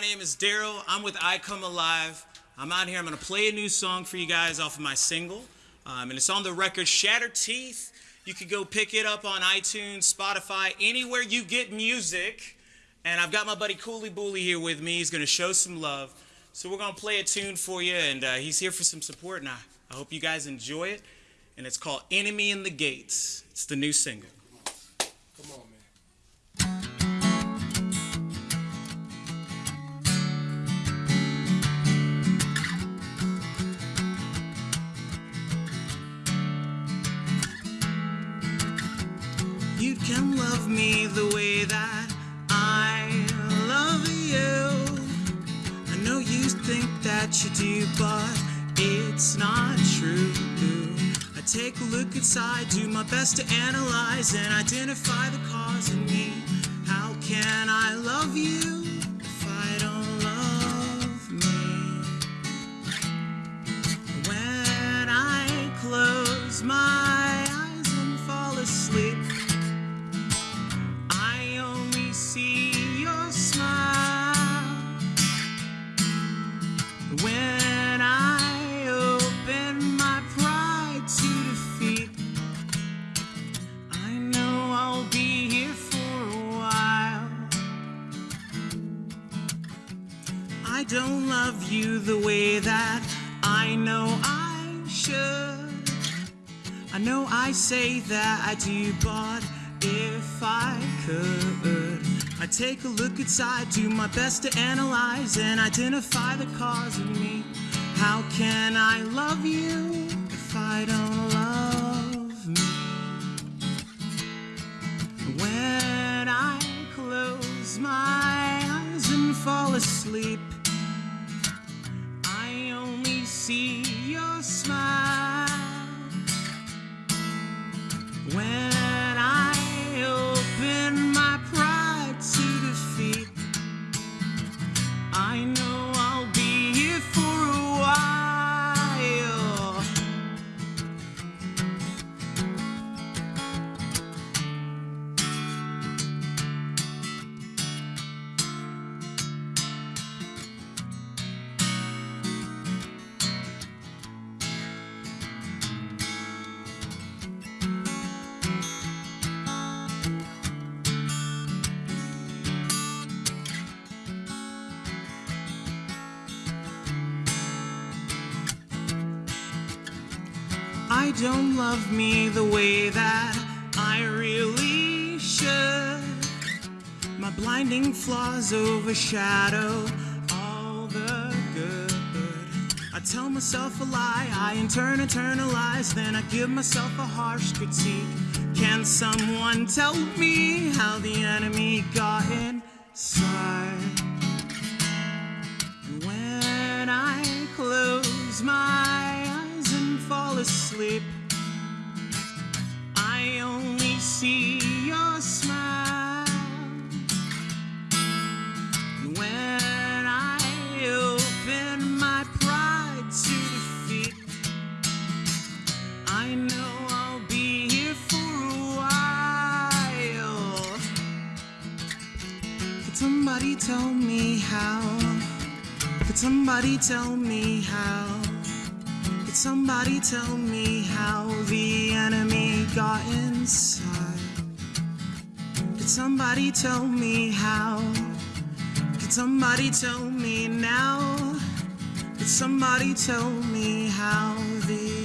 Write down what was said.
My name is Daryl. I'm with I Come Alive. I'm out here. I'm going to play a new song for you guys off of my single. Um, and it's on the record Shattered Teeth. You can go pick it up on iTunes, Spotify, anywhere you get music. And I've got my buddy Cooley Booley here with me. He's going to show some love. So we're going to play a tune for you, and uh, he's here for some support. And I, I hope you guys enjoy it. And it's called Enemy in the Gates. It's the new single. Come on, man. You can love me the way that I love you. I know you think that you do, but it's not true. I take a look inside, do my best to analyze and identify the cause in me. How can I love I don't love you the way that I know I should. I know I say that I do, but if I could, I'd take a look inside, do my best to analyze and identify the cause of me. How can I love you if I don't love me? When I close my eyes and fall asleep, I see I don't love me the way that I really should. My blinding flaws overshadow all the good. I tell myself a lie, I in turn internalize, then I give myself a harsh critique. Can someone tell me how the enemy got inside? Asleep, I only see your smile. When I open my pride to defeat, I know I'll be here for a while. Could somebody tell me how? Could somebody tell me how? Could somebody tell me how the enemy got inside? Could somebody tell me how? Could somebody tell me now? Could somebody tell me how the